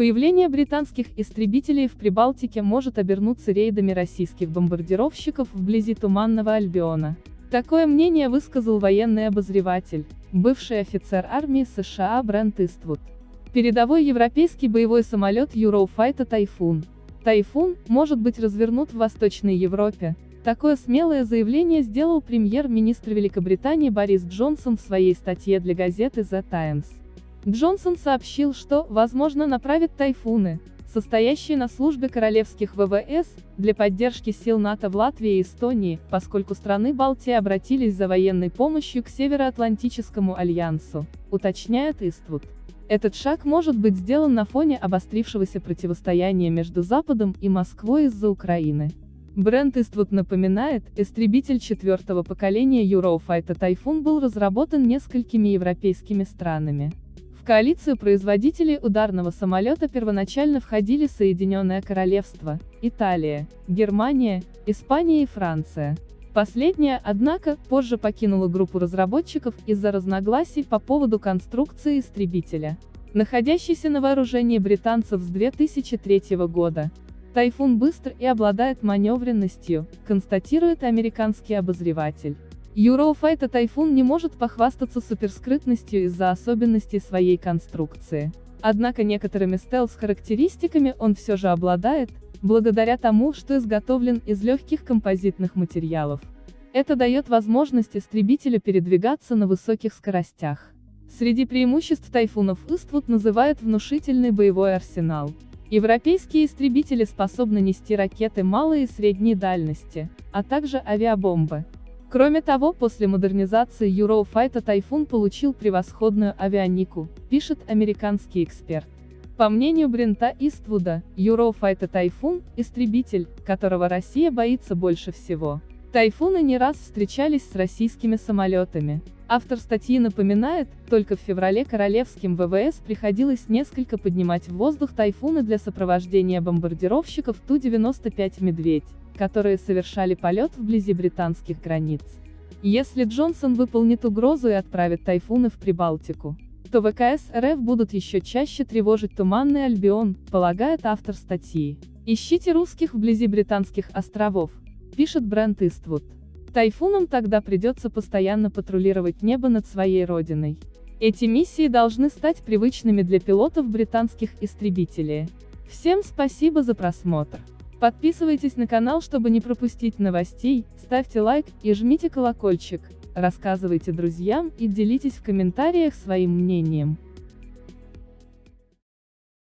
Появление британских истребителей в Прибалтике может обернуться рейдами российских бомбардировщиков вблизи Туманного Альбиона. Такое мнение высказал военный обозреватель, бывший офицер армии США Брент Иствуд. Передовой европейский боевой самолет Eurofighter Тайфун. Тайфун может быть развернут в Восточной Европе. Такое смелое заявление сделал премьер-министр Великобритании Борис Джонсон в своей статье для газеты The Times. Джонсон сообщил, что, возможно, направит тайфуны, состоящие на службе королевских ВВС, для поддержки сил НАТО в Латвии и Эстонии, поскольку страны Балтии обратились за военной помощью к Североатлантическому альянсу, уточняет Иствуд. Этот шаг может быть сделан на фоне обострившегося противостояния между Западом и Москвой из-за Украины. Бренд Иствуд напоминает, истребитель четвертого поколения Eurofighter Typhoon был разработан несколькими европейскими странами. В коалицию производителей ударного самолета первоначально входили Соединенное Королевство, Италия, Германия, Испания и Франция. Последняя, однако, позже покинула группу разработчиков из-за разногласий по поводу конструкции истребителя. Находящийся на вооружении британцев с 2003 года, Тайфун быстр и обладает маневренностью, констатирует американский обозреватель. Eurofighter Typhoon не может похвастаться суперскрытностью из-за особенностей своей конструкции. Однако некоторыми стелс-характеристиками он все же обладает, благодаря тому, что изготовлен из легких композитных материалов. Это дает возможность истребителю передвигаться на высоких скоростях. Среди преимуществ тайфунов Иствуд называет внушительный боевой арсенал. Европейские истребители способны нести ракеты малой и средней дальности, а также авиабомбы. Кроме того, после модернизации Eurofighter Typhoon получил превосходную авианику, пишет американский эксперт. По мнению Брента Иствуда, Eurofighter Typhoon – истребитель, которого Россия боится больше всего. Тайфуны не раз встречались с российскими самолетами. Автор статьи напоминает, только в феврале королевским ВВС приходилось несколько поднимать в воздух тайфуны для сопровождения бомбардировщиков Ту-95 «Медведь» которые совершали полет вблизи британских границ. Если Джонсон выполнит угрозу и отправит тайфуны в Прибалтику, то ВКС РФ будут еще чаще тревожить Туманный Альбион, полагает автор статьи. Ищите русских вблизи британских островов, пишет Брент Иствуд. Тайфунам тогда придется постоянно патрулировать небо над своей родиной. Эти миссии должны стать привычными для пилотов британских истребителей. Всем спасибо за просмотр. Подписывайтесь на канал, чтобы не пропустить новостей, ставьте лайк и жмите колокольчик, рассказывайте друзьям и делитесь в комментариях своим мнением.